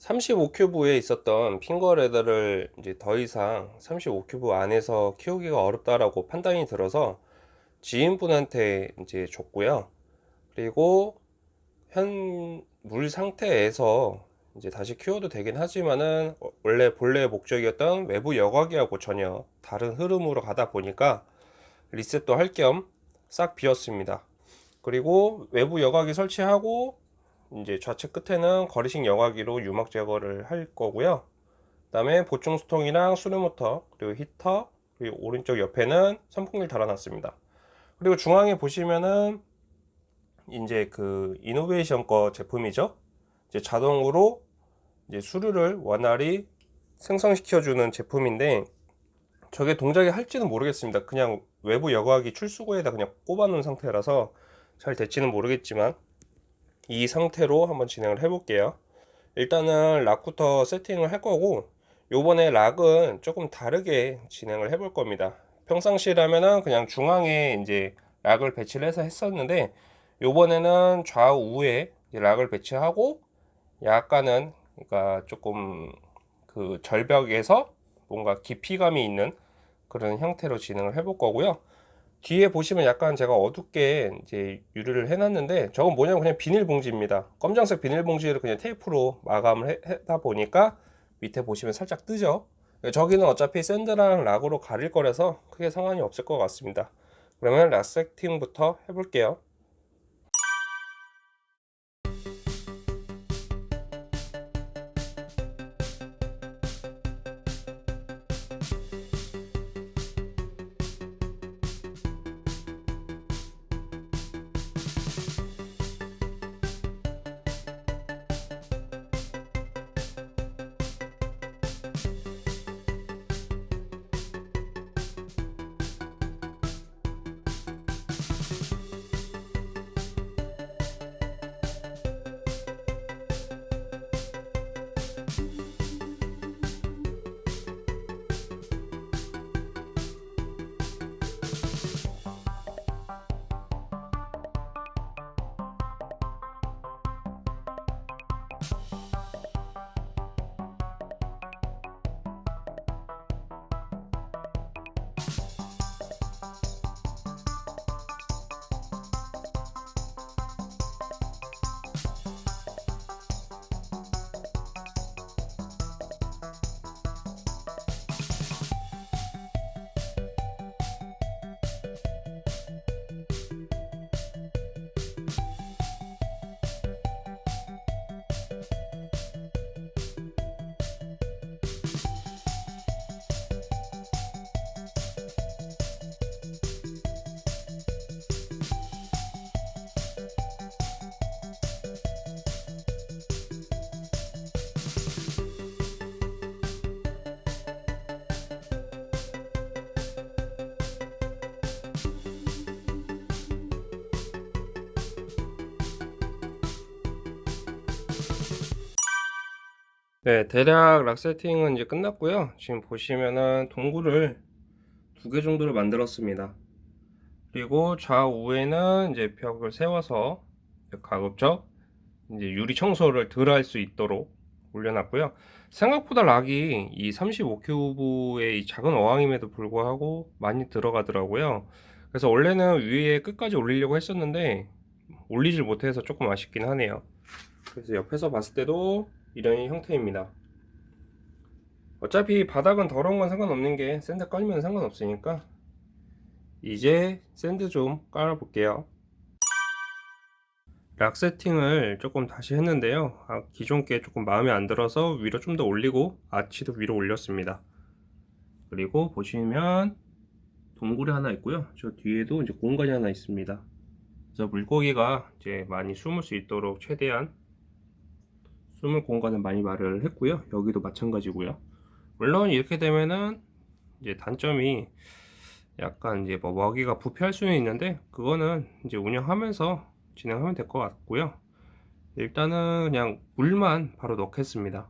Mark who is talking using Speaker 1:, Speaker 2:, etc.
Speaker 1: 35큐브에 있었던 핑거 레더를 이제 더 이상 35큐브 안에서 키우기가 어렵다라고 판단이 들어서 지인분한테 이제 줬고요. 그리고 현 물 상태에서 이제 다시 키워도 되긴 하지만은 원래 본래 목적이었던 외부 여과기하고 전혀 다른 흐름으로 가다 보니까 리셋도 할 겸 싹 비웠습니다. 그리고 외부 여과기 설치하고 이제 좌측 끝에는 거리식 여과기로 유막 제거를 할 거고요. 그 다음에 보충 수통이랑 수류 모터 그리고 히터 그리고 오른쪽 옆에는 선풍기를 달아놨습니다. 그리고 중앙에 보시면은 이제 그 이노베이션 거 제품이죠. 이제 자동으로 이제 수류를 원활히 생성시켜 주는 제품인데 저게 동작이 할지는 모르겠습니다. 그냥 외부 여과기 출수구에다 그냥 꼽아 놓은 상태라서 잘 될지는 모르겠지만 이 상태로 한번 진행을 해 볼게요. 일단은 rock부터 세팅을 할 거고 요번에 rock은 조금 다르게 진행을 해볼 겁니다. 평상시라면은 그냥 중앙에 이제 rock을 배치를 해서 했었는데 요번에는 좌우에 rock을 배치하고 약간은 그러니까 조금 그 절벽에서 뭔가 깊이감이 있는 그런 형태로 진행을 해볼 거고요 뒤에 보시면 약간 제가 어둡게 이제 유리를 해놨는데 저건 뭐냐면 그냥 비닐봉지입니다. 검정색 비닐봉지를 그냥 테이프로 마감을 해, 하다 보니까 밑에 보시면 살짝 뜨죠? 저기는 어차피 샌드랑 락으로 가릴 거라서 크게 상관이 없을 것 같습니다. 그러면 락 세팅부터 해볼게요 네, 대략 락 세팅은 이제 끝났고요. 지금 보시면은 동굴을 두 개 정도를 만들었습니다. 그리고 좌우에는 이제 벽을 세워서 가급적 이제 유리 청소를 덜 할 수 있도록 올려놨고요. 생각보다 락이 이 35큐브의 이 작은 어항임에도 불구하고 많이 들어가더라고요. 그래서 원래는 위에 끝까지 올리려고 했었는데 올리질 못해서 조금 아쉽긴 하네요. 그래서 옆에서 봤을 때도 이런 형태입니다. 어차피 바닥은 더러운 건 상관없는 게 sand 깔면 상관없으니까 이제 sand 좀 깔아 볼게요. rock 세팅을 조금 다시 했는데요. 아, 기존 게 조금 마음에 안 들어서 위로 좀 더 올리고 아치도 위로 올렸습니다. 그리고 보시면 동굴이 하나 있고요. 저 뒤에도 이제 공간이 하나 있습니다. 그래서 물고기가 이제 많이 숨을 수 있도록 최대한 숨을 공간을 많이 마련을 했고요. 여기도 마찬가지고요. 물론 이렇게 되면은 이제 단점이 약간 이제 뭐 먹이가 부패할 수는 있는데 그거는 이제 운영하면서 진행하면 될 것 같고요. 일단은 그냥 물만 바로 넣겠습니다